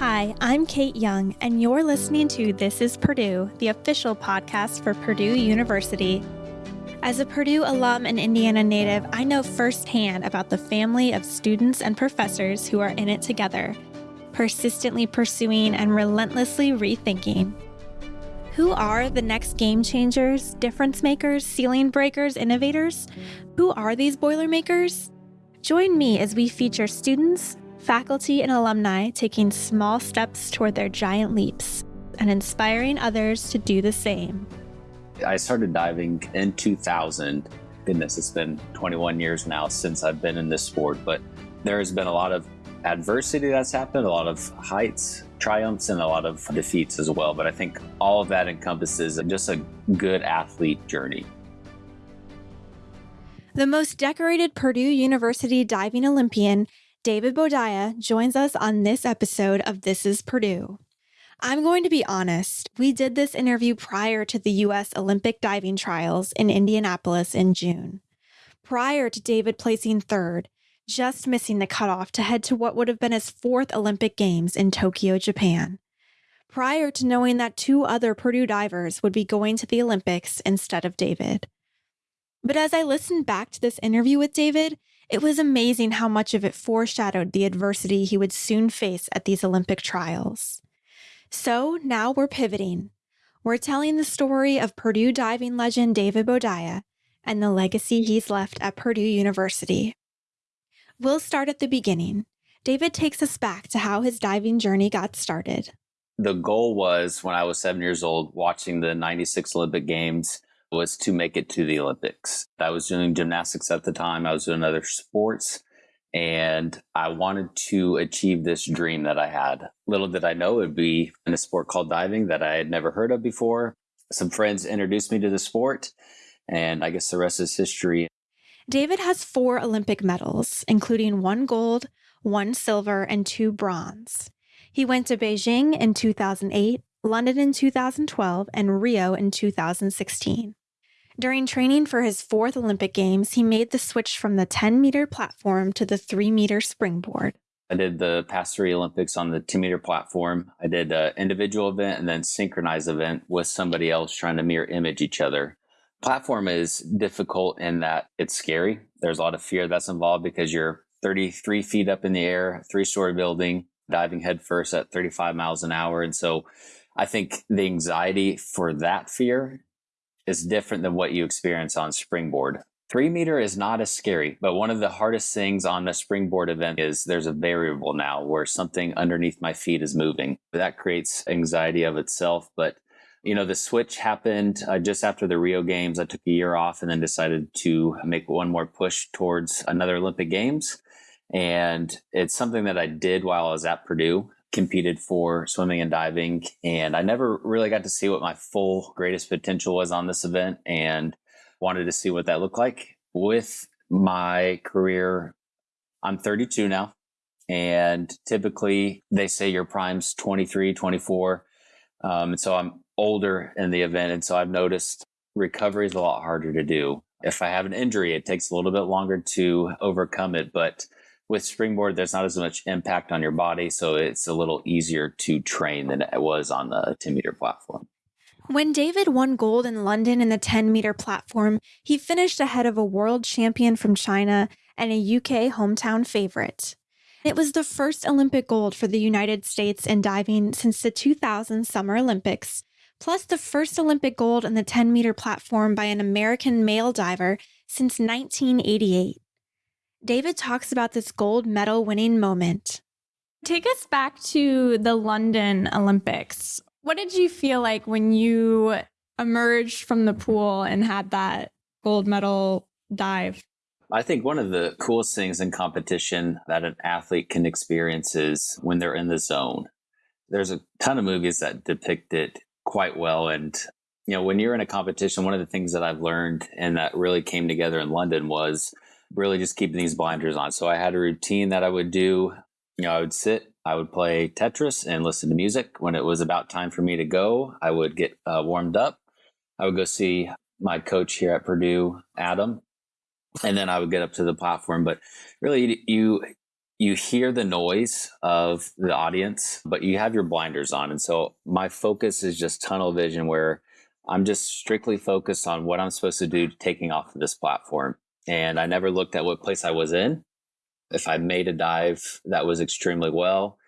Hi, I'm Kate Young, and you're listening to This is Purdue, the official podcast for Purdue University. As a Purdue alum and Indiana native, I know firsthand about the family of students and professors who are in it together, persistently pursuing and relentlessly rethinking. Who are the next game changers, difference makers, ceiling breakers, innovators? Who are these Boilermakers? Join me as we feature students, faculty, and alumni taking small steps toward their giant leaps and inspiring others to do the same. I started diving in 2000. Goodness, it's been 21 years now since I've been in this sport, but there has been a lot of adversity that's happened, a lot of heights, triumphs, and a lot of defeats as well. But I think all of that encompasses just a good athlete journey. The most decorated Purdue University diving Olympian David Boudia joins us on this episode of This is Purdue. I'm going to be honest, we did this interview prior to the U.S. Olympic diving trials in Indianapolis in June. Prior to David placing third, just missing the cutoff to head to what would have been his fourth Olympic Games in Tokyo, Japan. Prior to knowing that two other Purdue divers would be going to the Olympics instead of David. But as I listened back to this interview with David, it was amazing how much of it foreshadowed the adversity he would soon face at these Olympic trials. So now we're pivoting. We're telling the story of Purdue diving legend David Boudia and the legacy he's left at Purdue University. We'll start at the beginning. David takes us back to how his diving journey got started. The goal was when I was seven years old, watching the 96 Olympic Games was to make it to the Olympics. I was doing gymnastics at the time, I was doing other sports, and I wanted to achieve this dream that I had. Little did I know it would be in a sport called diving that I had never heard of before. Some friends introduced me to the sport, and I guess the rest is history. David has four Olympic medals, including one gold, one silver, and two bronze. He went to Beijing in 2008, London in 2012, and Rio in 2016. During training for his fourth Olympic Games, he made the switch from the 10 meter platform to the 3 meter springboard. I did the past three Olympics on the 2 meter platform. I did an individual event and then synchronized event with somebody else trying to mirror image each other. Platform is difficult in that it's scary. There's a lot of fear that's involved because you're 33 feet up in the air, three story building, diving headfirst at 35 miles an hour. And so I think the anxiety for that fear is different than what you experience on springboard. Three meter is not as scary, but one of the hardest things on a springboard event is there's a variable now where something underneath my feet is moving. That creates anxiety of itself. But, you know, the switch happened uh, just after the Rio Games. I took a year off and then decided to make one more push towards another Olympic Games. And it's something that I did while I was at Purdue competed for swimming and diving. And I never really got to see what my full greatest potential was on this event and wanted to see what that looked like. With my career, I'm 32 now. And typically they say your prime's 23, 24. Um, and so I'm older in the event. And so I've noticed recovery is a lot harder to do. If I have an injury, it takes a little bit longer to overcome it. But with springboard, there's not as much impact on your body, so it's a little easier to train than it was on the 10 meter platform. When David won gold in London in the 10 meter platform, he finished ahead of a world champion from China and a UK hometown favorite. It was the first Olympic gold for the United States in diving since the 2000 Summer Olympics, plus the first Olympic gold in the 10 meter platform by an American male diver since 1988. David talks about this gold medal winning moment. Take us back to the London Olympics. What did you feel like when you emerged from the pool and had that gold medal dive? I think one of the coolest things in competition that an athlete can experience is when they're in the zone. There's a ton of movies that depict it quite well. And, you know, when you're in a competition, one of the things that I've learned and that really came together in London was really just keeping these blinders on. So I had a routine that I would do. You know, I would sit, I would play Tetris and listen to music. When it was about time for me to go, I would get uh, warmed up. I would go see my coach here at Purdue, Adam, and then I would get up to the platform. But really, you you hear the noise of the audience, but you have your blinders on. And so my focus is just tunnel vision where I'm just strictly focused on what I'm supposed to do taking off of this platform. And I never looked at what place I was in. If I made a dive that was extremely well,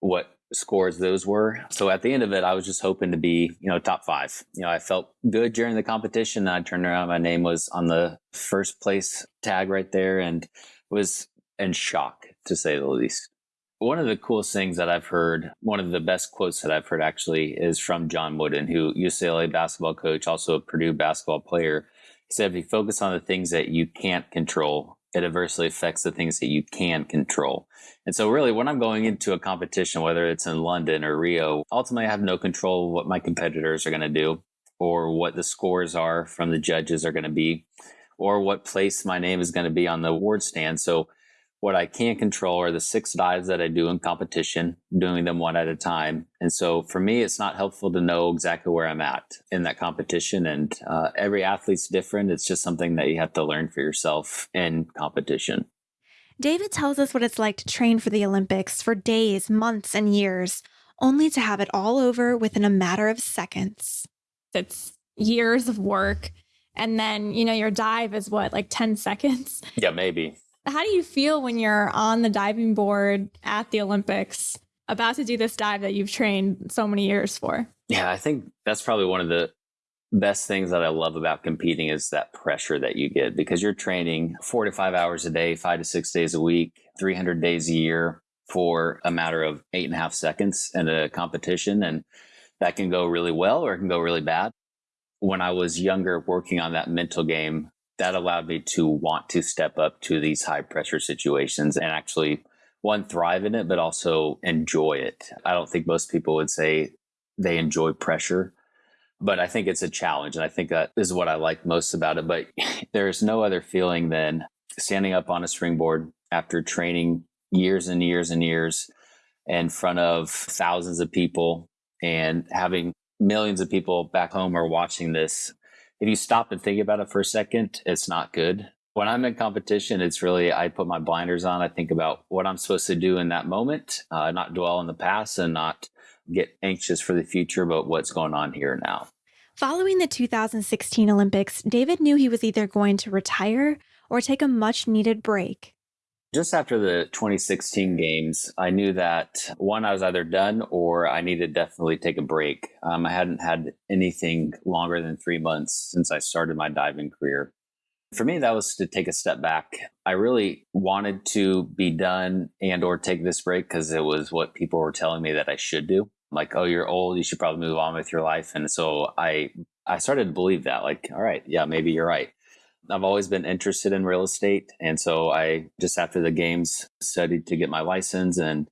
what scores those were. So at the end of it, I was just hoping to be, you know, top five. You know, I felt good during the competition. I turned around, my name was on the first place tag right there and was in shock to say the least. One of the coolest things that I've heard, one of the best quotes that I've heard actually is from John Wooden, who UCLA basketball coach, also a Purdue basketball player. Said, if you focus on the things that you can't control, it adversely affects the things that you can control. And so, really, when I'm going into a competition, whether it's in London or Rio, ultimately I have no control of what my competitors are going to do or what the scores are from the judges are going to be or what place my name is going to be on the award stand. So, what I can control are the six dives that I do in competition, doing them one at a time. And so for me, it's not helpful to know exactly where I'm at in that competition. And uh, every athlete's different. It's just something that you have to learn for yourself in competition. David tells us what it's like to train for the Olympics for days, months, and years, only to have it all over within a matter of seconds. It's years of work. And then, you know, your dive is what, like 10 seconds? Yeah, maybe. How do you feel when you're on the diving board at the Olympics about to do this dive that you've trained so many years for? Yeah, I think that's probably one of the best things that I love about competing is that pressure that you get because you're training four to five hours a day, five to six days a week, 300 days a year for a matter of eight and a half seconds in a competition. And that can go really well or it can go really bad. When I was younger, working on that mental game, that allowed me to want to step up to these high pressure situations and actually one thrive in it but also enjoy it. I don't think most people would say they enjoy pressure but i think it's a challenge and i think that is what i like most about it. But there's no other feeling than standing up on a springboard after training years and years and years in front of thousands of people and having millions of people back home are watching this if you stop and think about it for a second, it's not good. When I'm in competition, it's really, I put my blinders on. I think about what I'm supposed to do in that moment, uh, not dwell in the past and not get anxious for the future about what's going on here now. Following the 2016 Olympics, David knew he was either going to retire or take a much needed break. Just after the 2016 games, I knew that one, I was either done or I needed to definitely take a break. Um, I hadn't had anything longer than three months since I started my diving career. For me, that was to take a step back. I really wanted to be done and or take this break because it was what people were telling me that I should do. Like, oh, you're old, you should probably move on with your life. And so I I started to believe that, like, all right, yeah, maybe you're right. I've always been interested in real estate. And so I just after the games studied to get my license and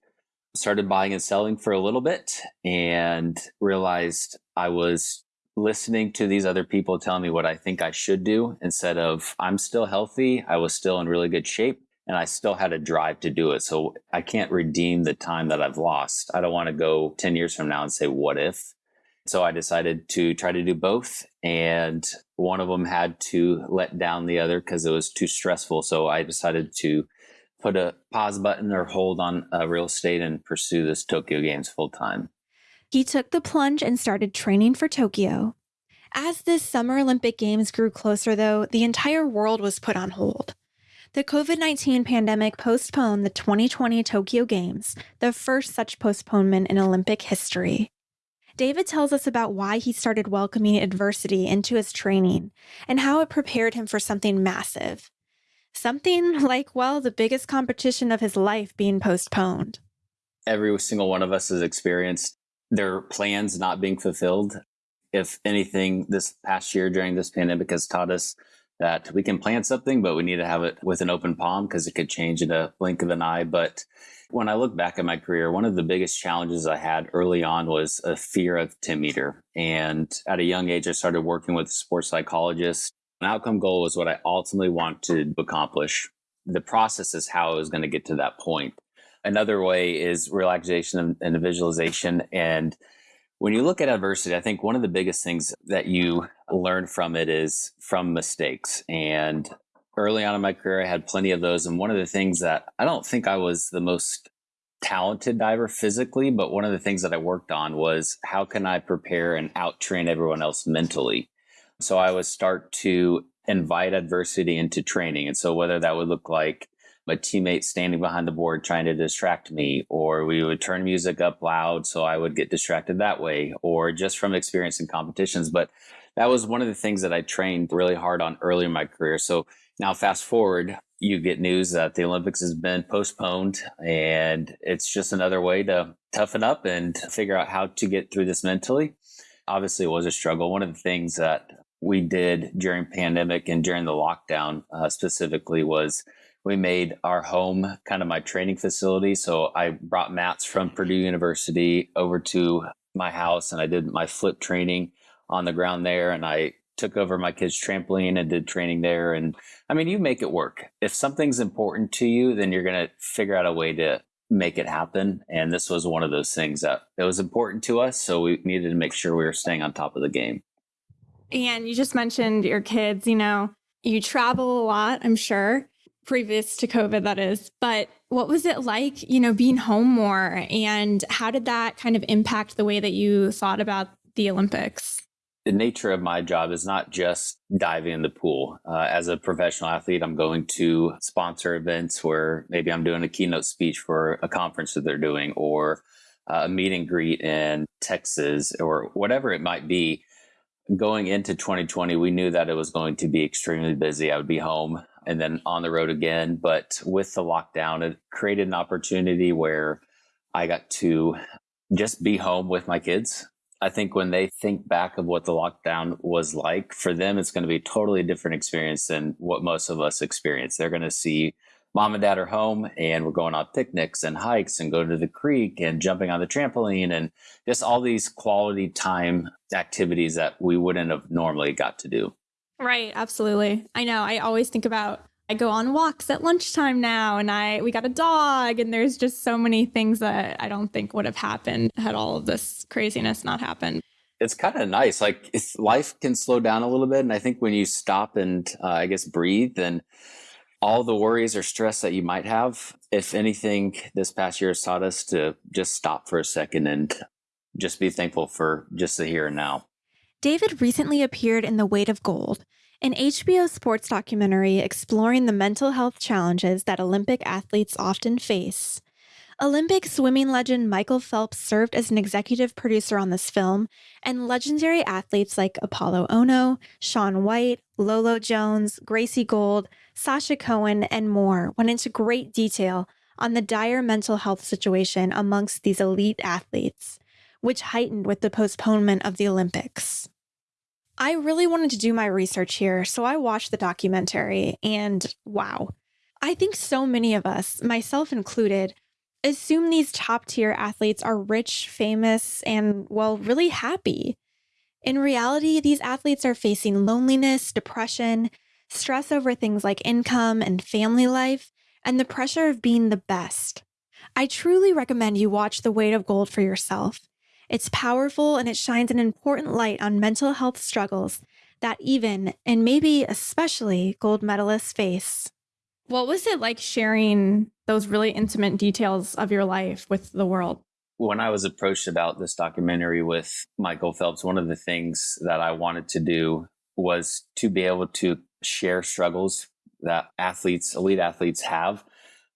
started buying and selling for a little bit and realized I was listening to these other people telling me what I think I should do instead of I'm still healthy, I was still in really good shape and I still had a drive to do it. So I can't redeem the time that I've lost. I don't want to go 10 years from now and say what if. So I decided to try to do both. And one of them had to let down the other because it was too stressful. So I decided to put a pause button or hold on uh, real estate and pursue this Tokyo Games full time. He took the plunge and started training for Tokyo. As this Summer Olympic Games grew closer, though, the entire world was put on hold. The COVID 19 pandemic postponed the 2020 Tokyo Games, the first such postponement in Olympic history. David tells us about why he started welcoming adversity into his training and how it prepared him for something massive. Something like, well, the biggest competition of his life being postponed. Every single one of us has experienced their plans not being fulfilled. If anything, this past year during this pandemic has taught us that we can plan something, but we need to have it with an open palm because it could change in a blink of an eye. But when I look back at my career, one of the biggest challenges I had early on was a fear of 10 meter. And at a young age, I started working with a sports psychologist. An outcome goal was what I ultimately want to accomplish. The process is how I was going to get to that point. Another way is relaxation and visualization. And when you look at adversity, I think one of the biggest things that you learn from it is from mistakes. And early on in my career, I had plenty of those. And one of the things that I don't think I was the most talented diver physically, but one of the things that I worked on was how can I prepare and out train everyone else mentally? So I would start to invite adversity into training. And so whether that would look like my teammate standing behind the board trying to distract me, or we would turn music up loud so I would get distracted that way, or just from experience in competitions. But that was one of the things that I trained really hard on early in my career. So now, fast forward, you get news that the Olympics has been postponed, and it's just another way to toughen up and figure out how to get through this mentally. Obviously, it was a struggle. One of the things that we did during pandemic and during the lockdown uh, specifically was we made our home kind of my training facility. So I brought mats from Purdue University over to my house and I did my flip training on the ground there. And I took over my kids' trampoline and did training there. And I mean, you make it work. If something's important to you, then you're going to figure out a way to make it happen. And this was one of those things that it was important to us. So we needed to make sure we were staying on top of the game. And you just mentioned your kids, you know, you travel a lot, I'm sure previous to COVID, that is. But what was it like, you know, being home more? And how did that kind of impact the way that you thought about the Olympics? The nature of my job is not just diving in the pool. Uh, as a professional athlete, I'm going to sponsor events where maybe I'm doing a keynote speech for a conference that they're doing or a meet and greet in Texas or whatever it might be going into 2020, we knew that it was going to be extremely busy. I would be home and then on the road again. But with the lockdown, it created an opportunity where I got to just be home with my kids. I think when they think back of what the lockdown was like, for them, it's going to be a totally different experience than what most of us experience. They're going to see mom and dad are home and we're going on picnics and hikes and going to the creek and jumping on the trampoline and just all these quality time activities that we wouldn't have normally got to do. Right, absolutely. I know. I always think about I go on walks at lunchtime now and I we got a dog and there's just so many things that I don't think would have happened had all of this craziness not happened. It's kind of nice. Like life can slow down a little bit and I think when you stop and uh, I guess breathe and all the worries or stress that you might have, if anything this past year has taught us to just stop for a second and just be thankful for just the here and now. David recently appeared in The Weight of Gold, an HBO sports documentary exploring the mental health challenges that Olympic athletes often face. Olympic swimming legend Michael Phelps served as an executive producer on this film, and legendary athletes like Apollo Ohno, Shaun White, Lolo Jones, Gracie Gold, Sasha Cohen, and more went into great detail on the dire mental health situation amongst these elite athletes which heightened with the postponement of the Olympics. I really wanted to do my research here, so I watched the documentary, and wow. I think so many of us, myself included, assume these top tier athletes are rich, famous, and, well, really happy. In reality, these athletes are facing loneliness, depression, stress over things like income and family life, and the pressure of being the best. I truly recommend you watch The Weight of Gold for yourself. It's powerful and it shines an important light on mental health struggles that even, and maybe especially, gold medalists face. What was it like sharing those really intimate details of your life with the world? When I was approached about this documentary with Michael Phelps, one of the things that I wanted to do was to be able to share struggles that athletes, elite athletes have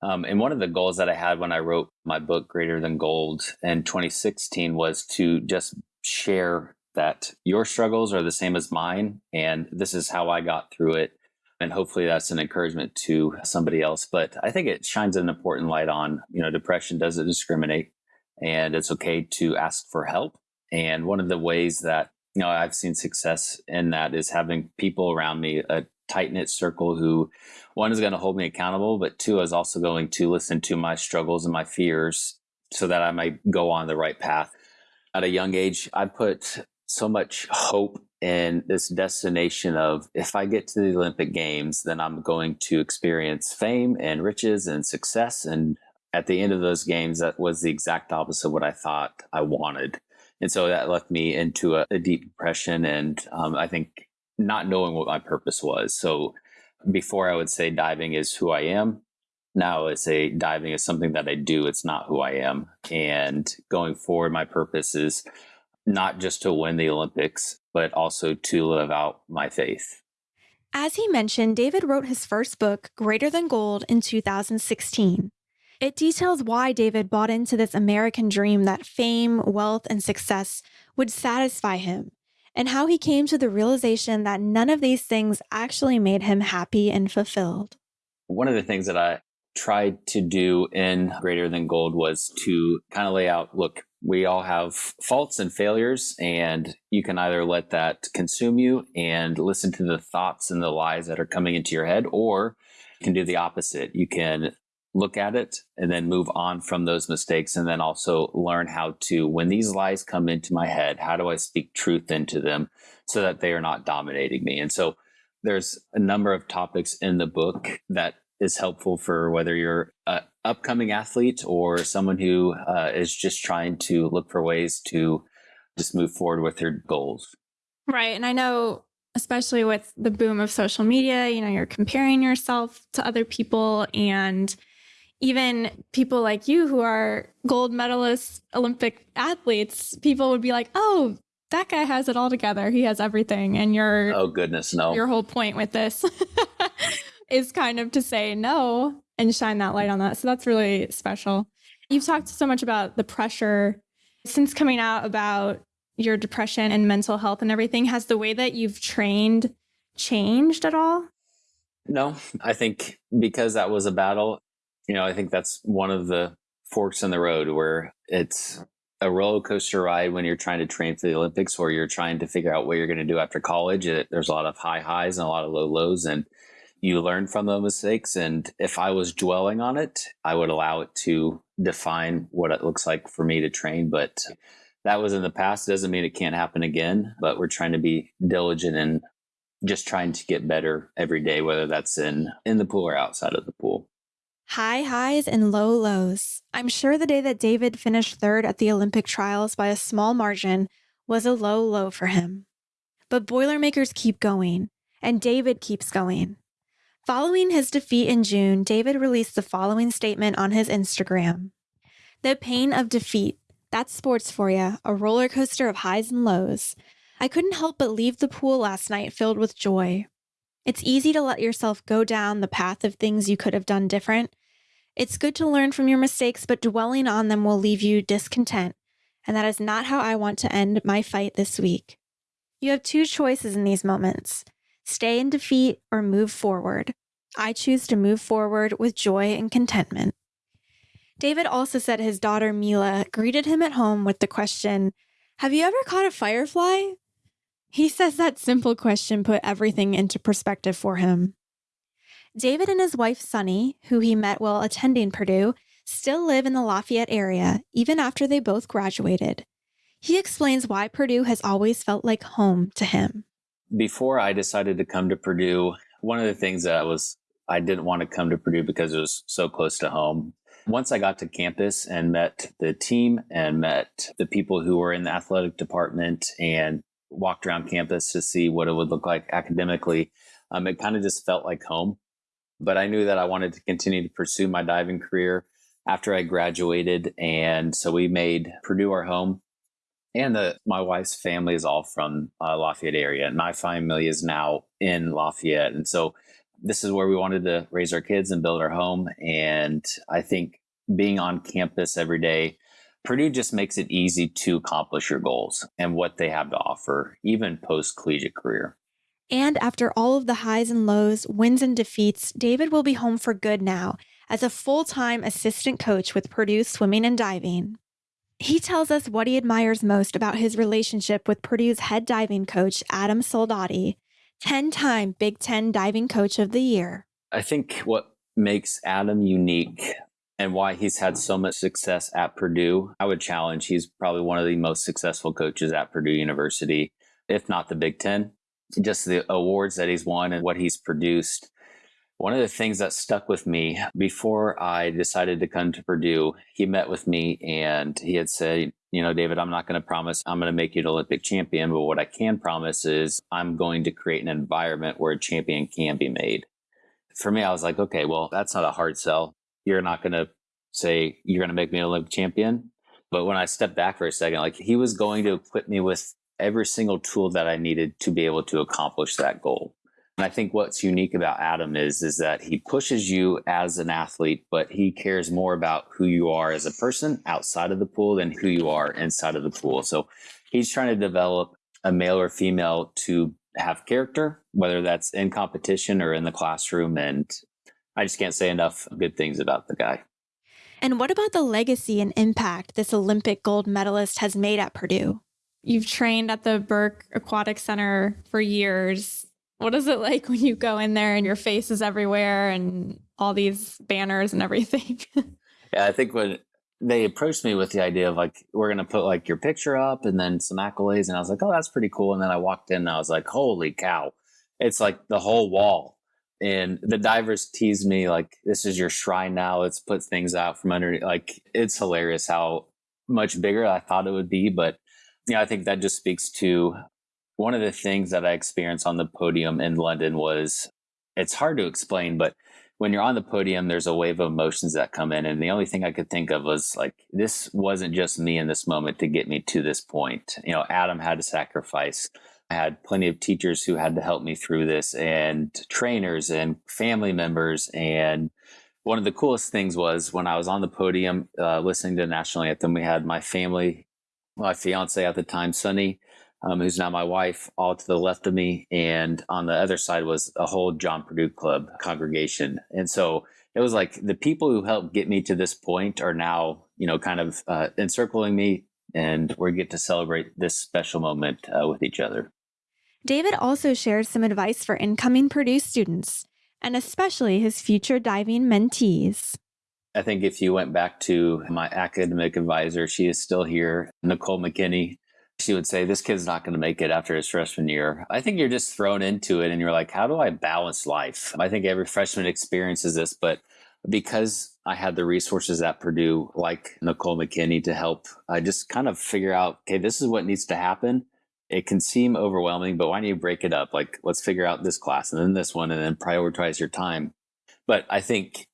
um, and one of the goals that I had when I wrote my book, Greater Than Gold, in 2016 was to just share that your struggles are the same as mine. And this is how I got through it. And hopefully that's an encouragement to somebody else. But I think it shines an important light on, you know, depression doesn't discriminate and it's okay to ask for help. And one of the ways that, you know, I've seen success in that is having people around me, a tight knit circle who one is going to hold me accountable, but two is also going to listen to my struggles and my fears so that I might go on the right path. At a young age, I put so much hope in this destination of if I get to the Olympic Games, then I'm going to experience fame and riches and success. And at the end of those games, that was the exact opposite of what I thought I wanted. And so that left me into a, a deep depression. And um, I think not knowing what my purpose was. So before I would say diving is who I am. Now I say diving is something that I do. It's not who I am. And going forward, my purpose is not just to win the Olympics, but also to live out my faith. As he mentioned, David wrote his first book, Greater Than Gold, in 2016. It details why David bought into this American dream that fame, wealth, and success would satisfy him, and how he came to the realization that none of these things actually made him happy and fulfilled. One of the things that I tried to do in Greater Than Gold was to kind of lay out look, we all have faults and failures, and you can either let that consume you and listen to the thoughts and the lies that are coming into your head, or you can do the opposite. You can look at it and then move on from those mistakes and then also learn how to when these lies come into my head how do i speak truth into them so that they are not dominating me and so there's a number of topics in the book that is helpful for whether you're an upcoming athlete or someone who uh, is just trying to look for ways to just move forward with their goals. Right. And I know, especially with the boom of social media, you know, you're comparing yourself to other people and even people like you who are gold medalist Olympic athletes, people would be like, oh, that guy has it all together. He has everything. And your oh goodness, no. Your whole point with this is kind of to say no and shine that light on that. So that's really special. You've talked so much about the pressure since coming out about your depression and mental health and everything. Has the way that you've trained changed at all? No, I think because that was a battle, you know, I think that's one of the forks in the road where it's a roller coaster ride when you're trying to train for the Olympics or you're trying to figure out what you're going to do after college. It, there's a lot of high highs and a lot of low lows. And you learn from the mistakes. And if I was dwelling on it, I would allow it to define what it looks like for me to train. But that was in the past. It doesn't mean it can't happen again, but we're trying to be diligent and just trying to get better every day, whether that's in, in the pool or outside of the pool. High highs and low lows. I'm sure the day that David finished third at the Olympic trials by a small margin was a low low for him. But Boilermakers keep going, and David keeps going. Following his defeat in June, David released the following statement on his Instagram The pain of defeat. That's sports for you, a roller coaster of highs and lows. I couldn't help but leave the pool last night filled with joy. It's easy to let yourself go down the path of things you could have done different. It's good to learn from your mistakes, but dwelling on them will leave you discontent. And that is not how I want to end my fight this week. You have two choices in these moments stay in defeat, or move forward. I choose to move forward with joy and contentment. David also said his daughter Mila greeted him at home with the question, Have you ever caught a firefly? He says that simple question put everything into perspective for him. David and his wife Sonnie, who he met while attending Purdue, still live in the Lafayette area even after they both graduated. He explains why Purdue has always felt like home to him before I decided to come to Purdue, one of the things that I was I didn't want to come to Purdue because it was so close to home. Once I got to campus and met the team and met the people who were in the athletic department and walked around campus to see what it would look like academically, um, it kind of just felt like home. But I knew that I wanted to continue to pursue my diving career after I graduated. And so we made Purdue our home and the my wife's family is all from uh, Lafayette area. And my family is now in Lafayette, and so this is where we wanted to raise our kids and build our home. And I think being on campus every day, Purdue just makes it easy to accomplish your goals and what they have to offer, even post collegiate career. And after all of the highs and lows, wins and defeats, David will be home for good now as a full time assistant coach with Purdue Swimming and Diving. He tells us what he admires most about his relationship with Purdue's head diving coach, Adam Soldati, 10 time Big Ten Diving Coach of the Year. I think what makes Adam unique and why he's had so much success at Purdue, I would challenge he's probably one of the most successful coaches at Purdue University, if not the Big Ten. Just the awards that he's won and what he's produced one of the things that stuck with me before I decided to come to Purdue, he met with me and he had said, you know, David, I'm not going to promise I'm going to make you an Olympic champion, but what I can promise is I'm going to create an environment where a champion can be made. for me, I was like, okay, well, that's not a hard sell. You're not going to say you're going to make me an Olympic champion. But when I stepped back for a second, like he was going to equip me with every single tool that I needed to be able to accomplish that goal. And I think what's unique about Adam is is that he pushes you as an athlete, but he cares more about who you are as a person outside of the pool than who you are inside of the pool. So he's trying to develop a male or female to have character, whether that's in competition or in the classroom. And I just can't say enough good things about the guy. And what about the legacy and impact this Olympic gold medalist has made at Purdue? You've trained at the Burke Aquatic Center for years. What is it like when you go in there and your face is everywhere and all these banners and everything? yeah, I think when they approached me with the idea of like, we're going to put like your picture up and then some accolades. And I was like, oh, that's pretty cool. And then I walked in and I was like, holy cow. It's like the whole wall. And the divers teased me like, this is your shrine now. Let's put things out from under. Like, it's hilarious how much bigger I thought it would be. But yeah, I think that just speaks to one of the things that I experienced on the podium in London was it's hard to explain, but when you're on the podium, there's a wave of emotions that come in. And the only thing I could think of was like, this wasn't just me in this moment to get me to this point. You know, Adam had to sacrifice. I had plenty of teachers who had to help me through this and trainers and family members. And one of the coolest things was when I was on the podium uh, listening to the national anthem, we had my family, my fiance at the time, Sonnie, um, who's now my wife, all to the left of me. And on the other side was a whole John Purdue Club congregation. And so it was like the people who helped get me to this point are now, you know, kind of uh, encircling me. And we get to celebrate this special moment uh, with each other. David also shares some advice for incoming Purdue students, and especially his future diving mentees. I think if you went back to my academic advisor, she is still here, Nicole McKinney she would say, This kid's not going to make it after his freshman year. I think you're just thrown into it and you're like, How do I balance life? I think every freshman experiences this, but because I had the resources at Purdue, like Nicole McKinney, to help I just kind of figure out, okay, this is what needs to happen. It can seem overwhelming, but why don't you break it up? Like, let's figure out this class and then this one and then prioritize your time. But I think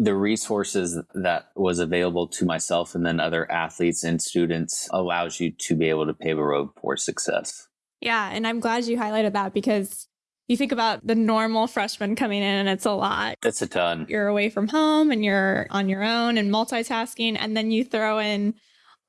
the resources that was available to myself and then other athletes and students allows you to be able to pave a road for success. Yeah, and I'm glad you highlighted that because you think about the normal freshman coming in and it's a lot. It's a ton. You're away from home and you're on your own and multitasking and then you throw in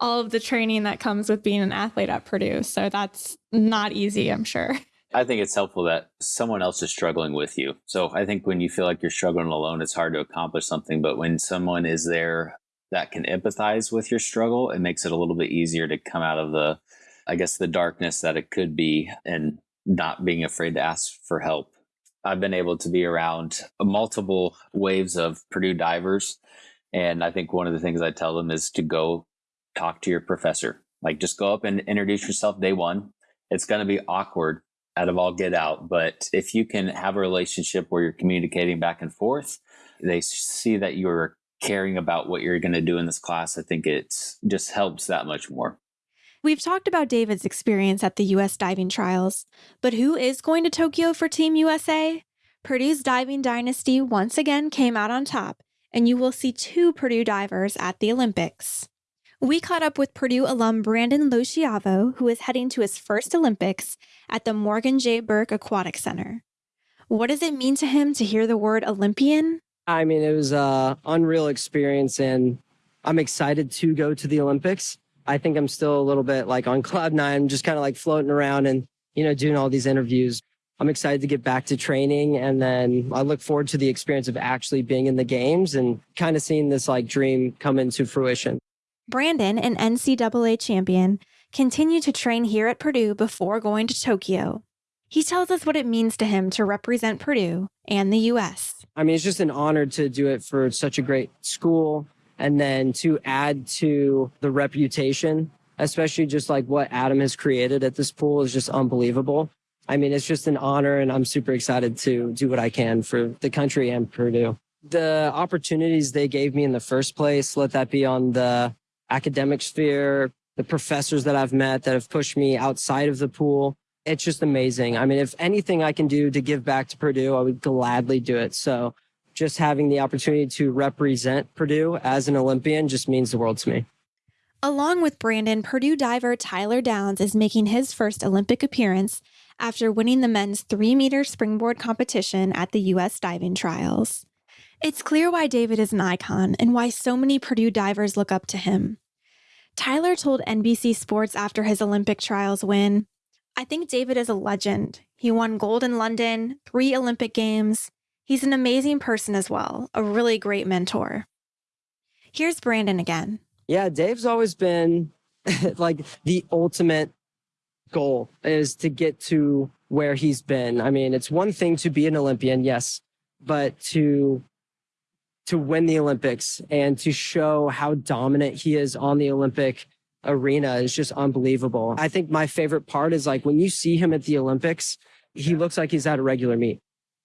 all of the training that comes with being an athlete at Purdue. So that's not easy, I'm sure. I think it's helpful that someone else is struggling with you. So I think when you feel like you're struggling alone, it's hard to accomplish something. But when someone is there that can empathize with your struggle, it makes it a little bit easier to come out of the, I guess, the darkness that it could be and not being afraid to ask for help. I've been able to be around multiple waves of Purdue divers. And I think one of the things I tell them is to go talk to your professor. Like just go up and introduce yourself day one. It's going to be awkward out of all get out. But if you can have a relationship where you're communicating back and forth, they see that you're caring about what you're going to do in this class. I think it just helps that much more. We've talked about David's experience at the U.S. diving trials, but who is going to Tokyo for Team USA? Purdue's diving dynasty once again came out on top, and you will see two Purdue divers at the Olympics. We caught up with Purdue alum Brandon Loschiavo, who is heading to his first Olympics at the Morgan J. Burke Aquatic Center. What does it mean to him to hear the word Olympian? I mean, it was a unreal experience, and I'm excited to go to the Olympics. I think I'm still a little bit like on cloud nine, just kind of like floating around and, you know, doing all these interviews. I'm excited to get back to training. And then I look forward to the experience of actually being in the games and kind of seeing this like dream come into fruition. Brandon, an NCAA champion, continued to train here at Purdue before going to Tokyo. He tells us what it means to him to represent Purdue and the U.S. I mean, it's just an honor to do it for such a great school and then to add to the reputation, especially just like what Adam has created at this pool is just unbelievable. I mean, it's just an honor and I'm super excited to do what I can for the country and Purdue. The opportunities they gave me in the first place, let that be on the academic sphere, the professors that I've met that have pushed me outside of the pool, it's just amazing. I mean, if anything I can do to give back to Purdue, I would gladly do it. So just having the opportunity to represent Purdue as an Olympian just means the world to me. Along with Brandon, Purdue diver Tyler Downs is making his first Olympic appearance after winning the men's three meter springboard competition at the U.S. diving trials. It's clear why David is an icon and why so many Purdue divers look up to him. Tyler told NBC Sports after his Olympic trials win I think David is a legend. He won gold in London, three Olympic Games. He's an amazing person as well, a really great mentor. Here's Brandon again. Yeah, Dave's always been like the ultimate goal is to get to where he's been. I mean, it's one thing to be an Olympian, yes, but to to win the Olympics and to show how dominant he is on the Olympic arena is just unbelievable. I think my favorite part is like when you see him at the Olympics, he looks like he's at a regular meet.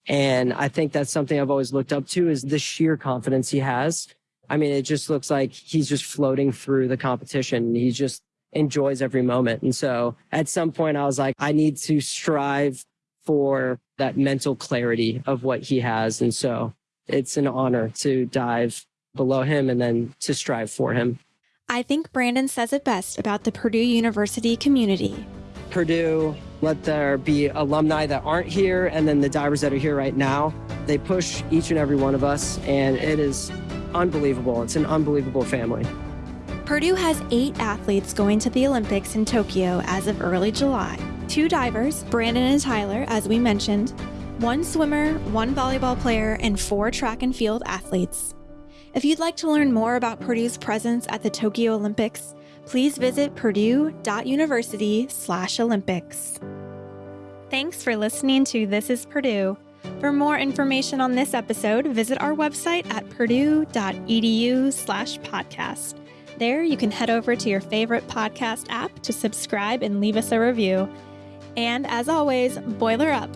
And I think that's something I've always looked up to is the sheer confidence he has. I mean, it just looks like he's just floating through the competition. He just enjoys every moment. And so at some point I was like, I need to strive for that mental clarity of what he has. And so it's an honor to dive below him and then to strive for him. I think Brandon says it best about the Purdue University community. Purdue, let there be alumni that aren't here and then the divers that are here right now. They push each and every one of us, and it is unbelievable. It's an unbelievable family. Purdue has eight athletes going to the Olympics in Tokyo as of early July. Two divers, Brandon and Tyler, as we mentioned, one swimmer, one volleyball player, and four track and field athletes. If you'd like to learn more about Purdue's presence at the Tokyo Olympics, please visit purdue.university/olympics. Thanks for listening to This is Purdue. For more information on this episode, visit our website at purdue.edu/podcast. There, you can head over to your favorite podcast app to subscribe and leave us a review. And as always, boiler up.